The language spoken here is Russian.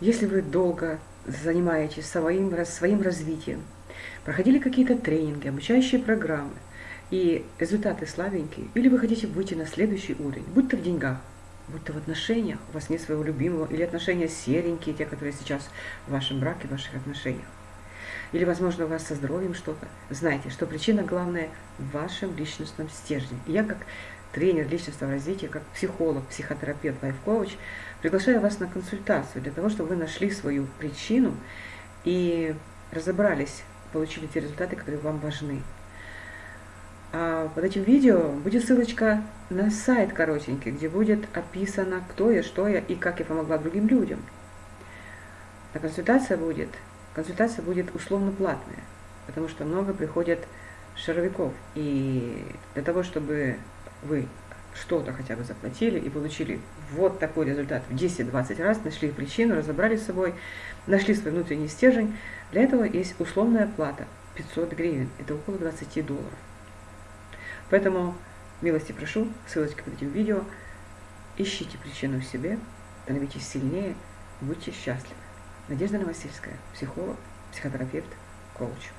Если вы долго занимаетесь своим, своим развитием, проходили какие-то тренинги, обучающие программы, и результаты слабенькие, или вы хотите выйти на следующий уровень, будь то в деньгах, будь то в отношениях, у вас нет своего любимого, или отношения серенькие, те, которые сейчас в вашем браке, в ваших отношениях. Или, возможно, у вас со здоровьем что-то. Знайте, что причина главная в вашем личностном стержне. Я как тренер личностного развития, как психолог, психотерапевт, лайф-коуч, приглашаю вас на консультацию для того, чтобы вы нашли свою причину и разобрались, получили те результаты, которые вам важны. А под этим видео будет ссылочка на сайт коротенький, где будет описано, кто я, что я и как я помогла другим людям. А консультация будет, консультация будет условно платная, потому что много приходят шаровиков. И для того, чтобы вы что-то хотя бы заплатили и получили вот такой результат в 10-20 раз, нашли причину, разобрались с собой, нашли свой внутренний стержень, для этого есть условная плата 500 гривен, это около 20 долларов. Поэтому милости прошу, ссылочка под этим видео. Ищите причину в себе, становитесь сильнее, будьте счастливы. Надежда Новосельская, психолог, психотерапевт, коуч.